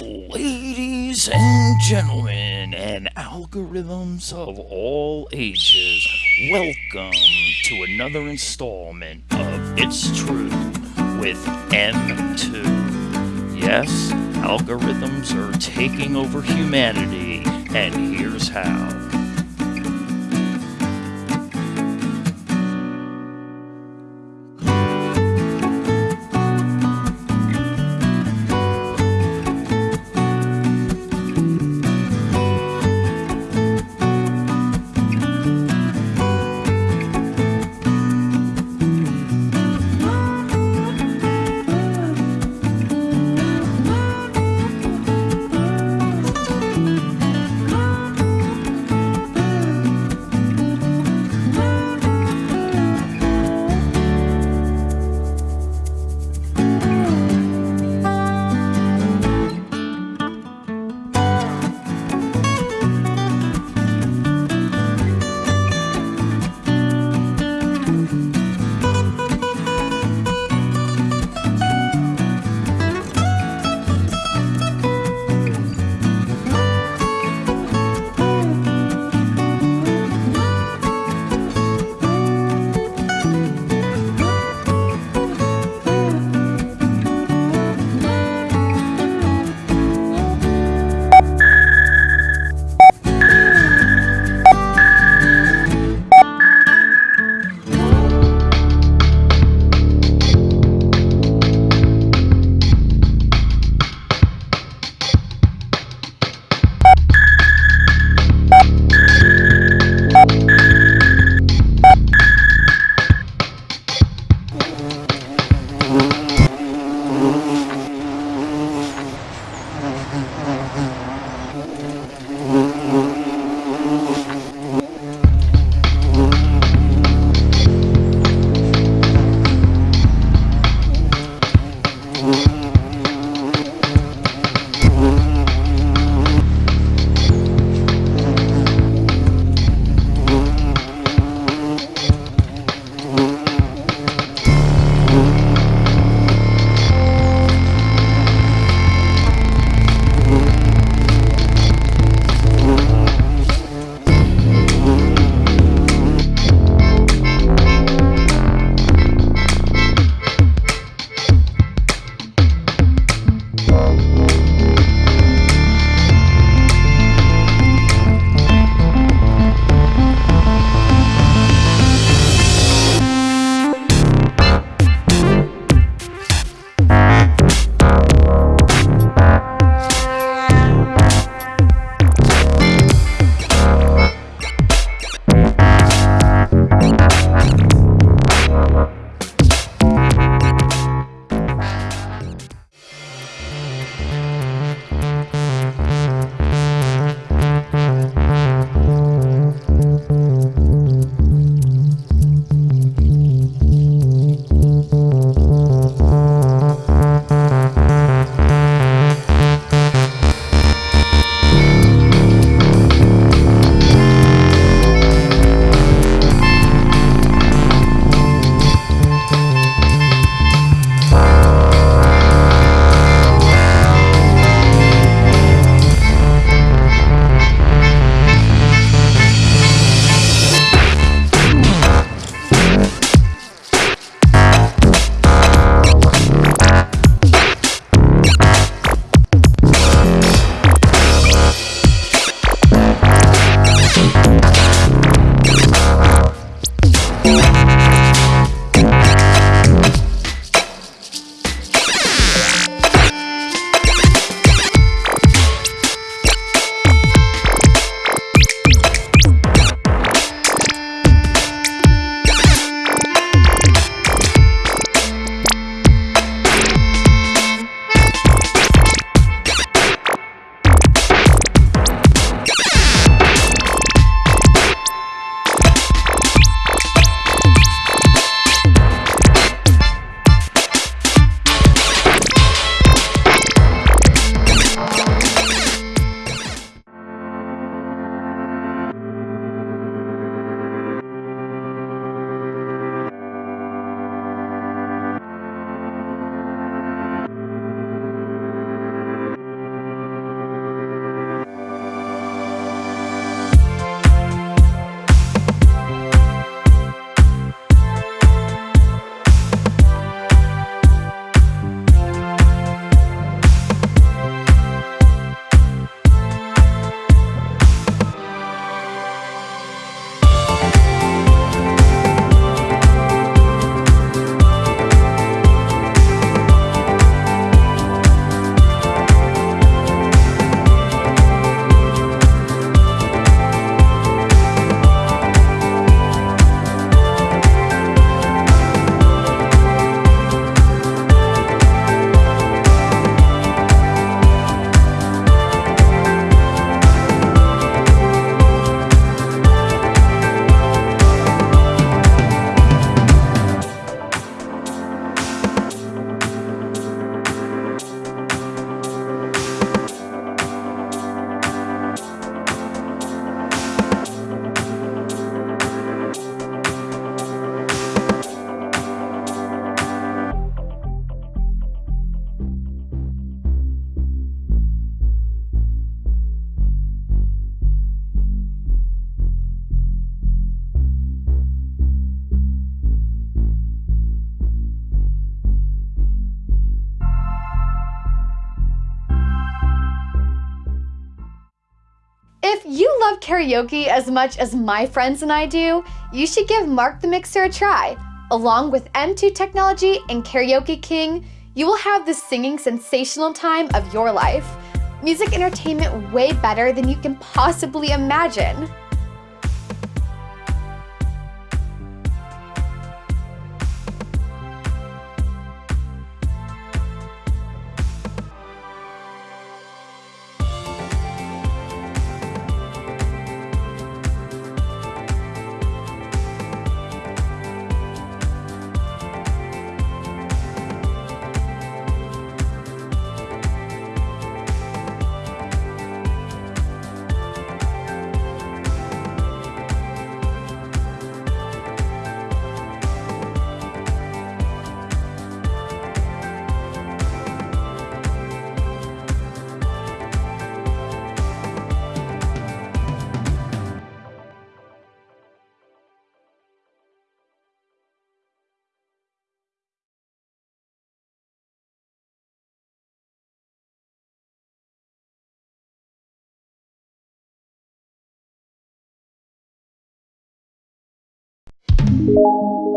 Ladies and gentlemen, and algorithms of all ages, welcome to another installment of It's True with M2. Yes, algorithms are taking over humanity, and here's how. You love karaoke as much as my friends and I do, you should give Mark the Mixer a try. Along with M2 technology and Karaoke King, you will have the singing sensational time of your life. Music entertainment way better than you can possibly imagine. Música